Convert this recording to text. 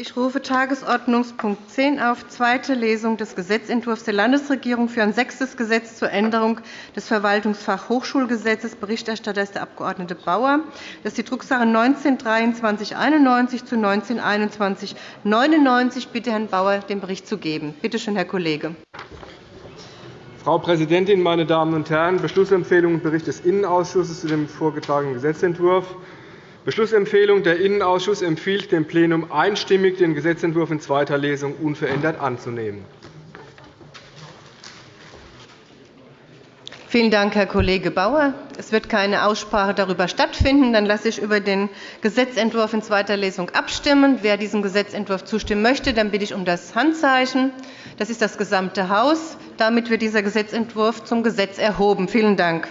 Ich rufe Tagesordnungspunkt 10 auf, zweite Lesung des Gesetzentwurfs der Landesregierung für ein sechstes Gesetz zur Änderung des Verwaltungsfachhochschulgesetzes. Berichterstatter ist der Abg. Bauer. Das ist die Drucksache 19-2391 zu 19-2199. Ich bitte Herrn Bauer, den Bericht zu geben. Bitte schön, Herr Kollege. Frau Präsidentin, meine Damen und Herren! Beschlussempfehlung und Bericht des Innenausschusses zu dem vorgetragenen Gesetzentwurf. Beschlussempfehlung. Der Innenausschuss empfiehlt dem Plenum einstimmig, den Gesetzentwurf in zweiter Lesung unverändert anzunehmen. Vielen Dank, Herr Kollege Bauer. Es wird keine Aussprache darüber stattfinden. Dann lasse ich über den Gesetzentwurf in zweiter Lesung abstimmen. Wer diesem Gesetzentwurf zustimmen möchte, dann bitte ich um das Handzeichen. Das ist das gesamte Haus. Damit wird dieser Gesetzentwurf zum Gesetz erhoben. Vielen Dank.